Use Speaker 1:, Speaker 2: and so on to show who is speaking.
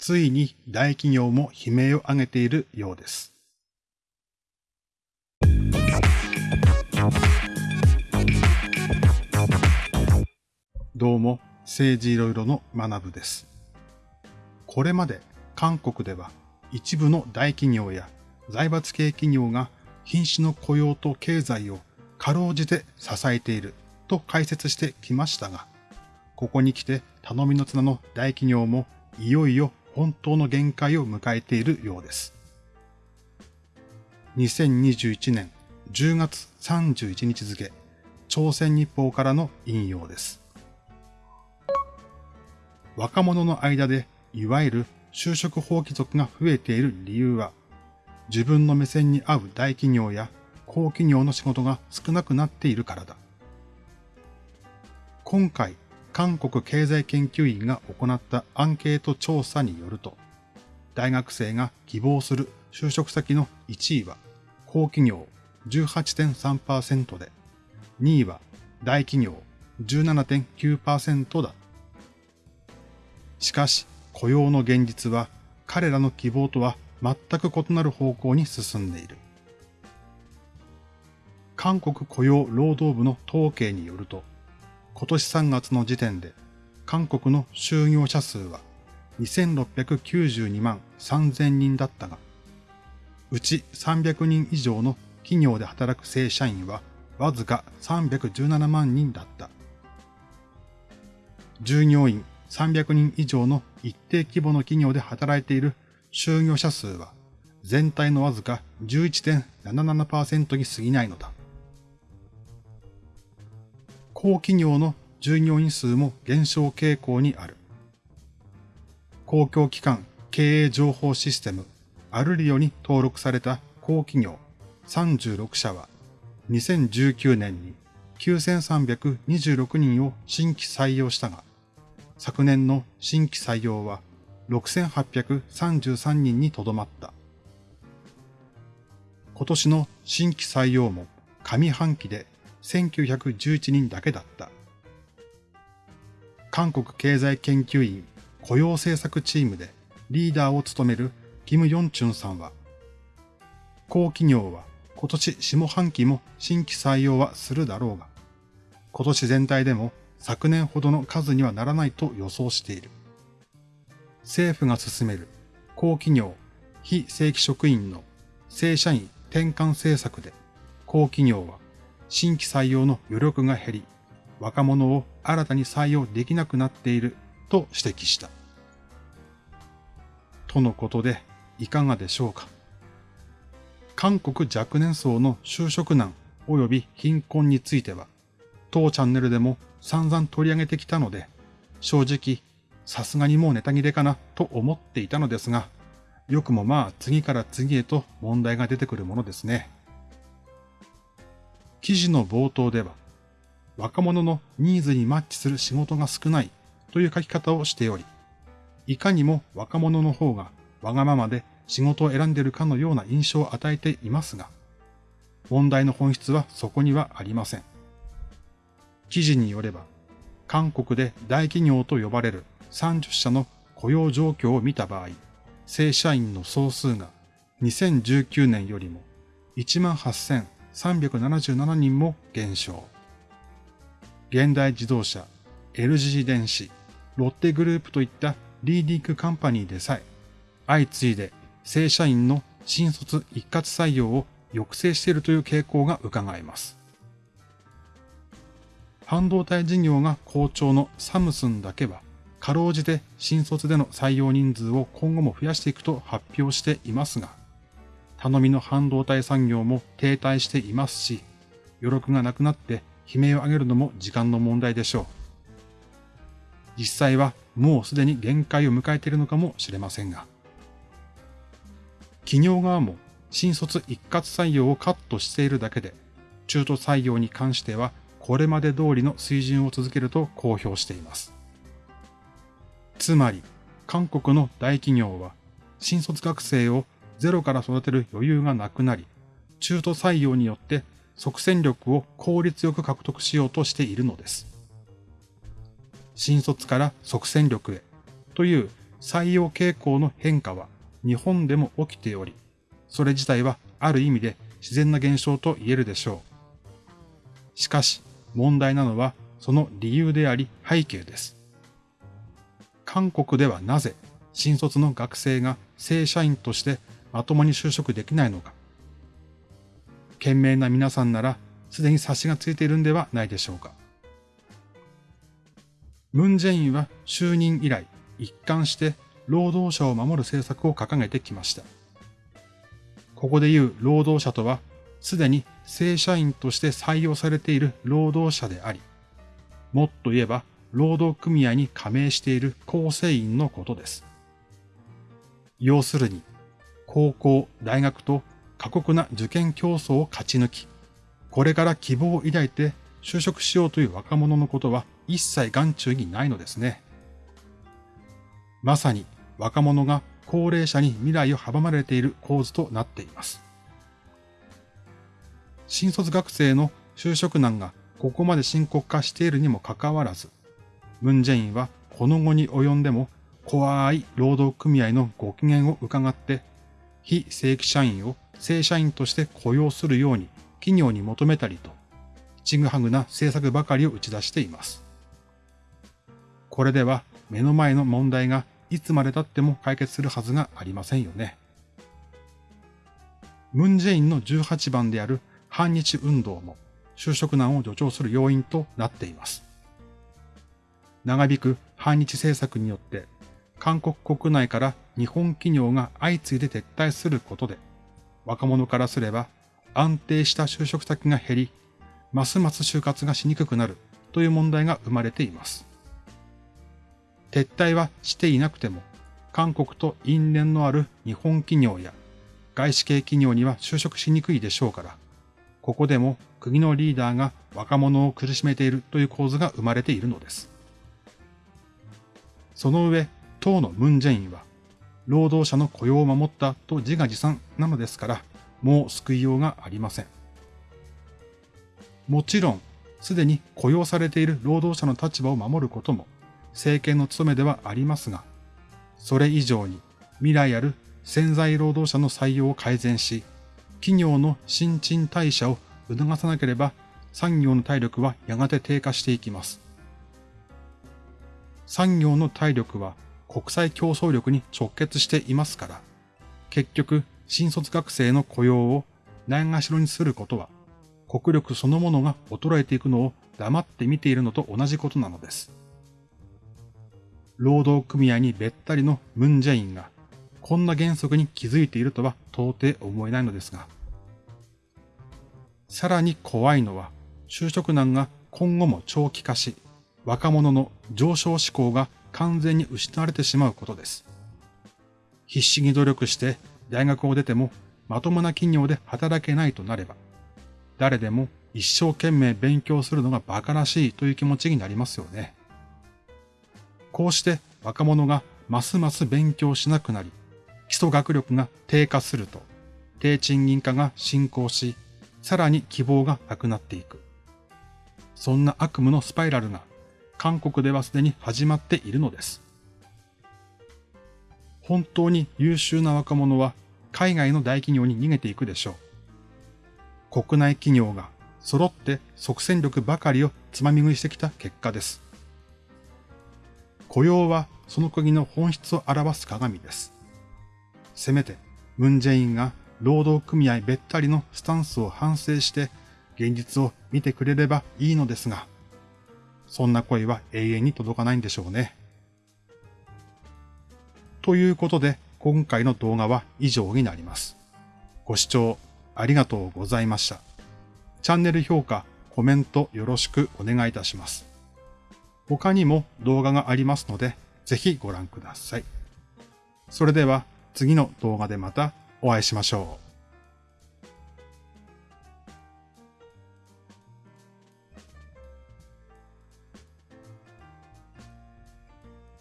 Speaker 1: ついに大企業も悲鳴を上げているようです。どうも、政治いろいろの学部です。これまで韓国では一部の大企業や財閥系企業が瀕死の雇用と経済をかろうじて支えていると解説してきましたが、ここに来て頼みの綱の大企業もいよいよ本当の限界を迎えているようです。2021年10月31日付、朝鮮日報からの引用です。若者の間でいわゆる就職放棄族が増えている理由は、自分の目線に合う大企業や高企業の仕事が少なくなっているからだ。今回、韓国経済研究院が行ったアンケート調査によると、大学生が希望する就職先の1位は高企業18.3%で、2位は大企業17.9%だ。しかし、雇用の現実は彼らの希望とは全く異なる方向に進んでいる。韓国雇用労働部の統計によると、今年3月の時点で韓国の就業者数は2692万3000人だったが、うち300人以上の企業で働く正社員はわずか317万人だった。従業員300人以上の一定規模の企業で働いている就業者数は全体のわずか11.77%に過ぎないのだ。高企業の従業員数も減少傾向にある。公共機関経営情報システムアルリオに登録された高企業36社は2019年に9326人を新規採用したが、昨年の新規採用は6833人にとどまった。今年の新規採用も上半期で1911人だけだった。韓国経済研究院雇用政策チームでリーダーを務めるキム・ヨンチュンさんは、高企業は今年下半期も新規採用はするだろうが、今年全体でも昨年ほどの数にはならないと予想している。政府が進める高企業、非正規職員の正社員転換政策で、高企業は新規採用の余力が減り、若者を新たに採用できなくなっていると指摘した。とのことで、いかがでしょうか。韓国若年層の就職難及び貧困については、当チャンネルでも散々取り上げてきたので、正直、さすがにもうネタ切れかなと思っていたのですが、よくもまあ次から次へと問題が出てくるものですね。記事の冒頭では、若者のニーズにマッチする仕事が少ないという書き方をしており、いかにも若者の方がわがままで仕事を選んでいるかのような印象を与えていますが、問題の本質はそこにはありません。記事によれば、韓国で大企業と呼ばれる30社の雇用状況を見た場合、正社員の総数が2019年よりも1万8 377人も減少。現代自動車、LG 電子、ロッテグループといったリーディングカンパニーでさえ、相次いで正社員の新卒一括採用を抑制しているという傾向が伺えます。半導体事業が好調のサムスンだけは、かろうじて新卒での採用人数を今後も増やしていくと発表していますが、頼みの半導体産業も停滞していますし、余力がなくなって悲鳴を上げるのも時間の問題でしょう。実際はもうすでに限界を迎えているのかもしれませんが。企業側も新卒一括採用をカットしているだけで、中途採用に関してはこれまで通りの水準を続けると公表しています。つまり、韓国の大企業は新卒学生をゼロから育てる余裕がなくなり、中途採用によって即戦力を効率よく獲得しようとしているのです。新卒から即戦力へという採用傾向の変化は日本でも起きており、それ自体はある意味で自然な現象と言えるでしょう。しかし問題なのはその理由であり背景です。韓国ではなぜ新卒の学生が正社員としてまともに就職できないのか。懸命な皆さんならすでに察しがついているんではないでしょうか。ムン・ジェインは就任以来一貫して労働者を守る政策を掲げてきました。ここで言う労働者とは、すでに正社員として採用されている労働者であり、もっと言えば労働組合に加盟している構成員のことです。要するに、高校、大学と過酷な受験競争を勝ち抜き、これから希望を抱いて就職しようという若者のことは一切眼中にないのですね。まさに若者が高齢者に未来を阻まれている構図となっています。新卒学生の就職難がここまで深刻化しているにもかかわらず、ムンジェインはこの後に及んでも怖い労働組合のご機嫌を伺って、非正規社員を正社員として雇用するように企業に求めたりと、ちぐはぐな政策ばかりを打ち出しています。これでは目の前の問題がいつまで経っても解決するはずがありませんよね。ムンジェインの18番である反日運動も就職難を助長する要因となっています。長引く反日政策によって韓国国内から日本企業が相次いで撤退することで若者からすれば安定した就職先が減り、ますます就活がしにくくなるという問題が生まれています。撤退はしていなくても、韓国と因縁のある日本企業や外資系企業には就職しにくいでしょうから、ここでも国のリーダーが若者を苦しめているという構図が生まれているのです。その上、党のムンジェインは、労働者の雇用を守ったと自画自賛なのですから、もう救いようがありません。もちろん、すでに雇用されている労働者の立場を守ることも政権の務めではありますが、それ以上に未来ある潜在労働者の採用を改善し、企業の新陳代謝を促さなければ産業の体力はやがて低下していきます。産業の体力は国際競争力に直結していますから、結局新卒学生の雇用をないがしろにすることは、国力そのものが衰えていくのを黙って見ているのと同じことなのです。労働組合にべったりのムンジェインが、こんな原則に気づいているとは到底思えないのですが。さらに怖いのは、就職難が今後も長期化し、若者の上昇志向が完全に失われてしまうことです。必死に努力して大学を出てもまともな企業で働けないとなれば、誰でも一生懸命勉強するのが馬鹿らしいという気持ちになりますよね。こうして若者がますます勉強しなくなり、基礎学力が低下すると、低賃金化が進行し、さらに希望がなくなっていく。そんな悪夢のスパイラルが韓国ではすでに始まっているのです。本当に優秀な若者は海外の大企業に逃げていくでしょう。国内企業が揃って即戦力ばかりをつまみ食いしてきた結果です。雇用はその国の本質を表す鏡です。せめて、ムンジェインが労働組合べったりのスタンスを反省して現実を見てくれればいいのですが、そんな声は永遠に届かないんでしょうね。ということで、今回の動画は以上になります。ご視聴ありがとうございました。チャンネル評価、コメントよろしくお願いいたします。他にも動画がありますので、ぜひご覧ください。それでは次の動画でまたお会いしましょう。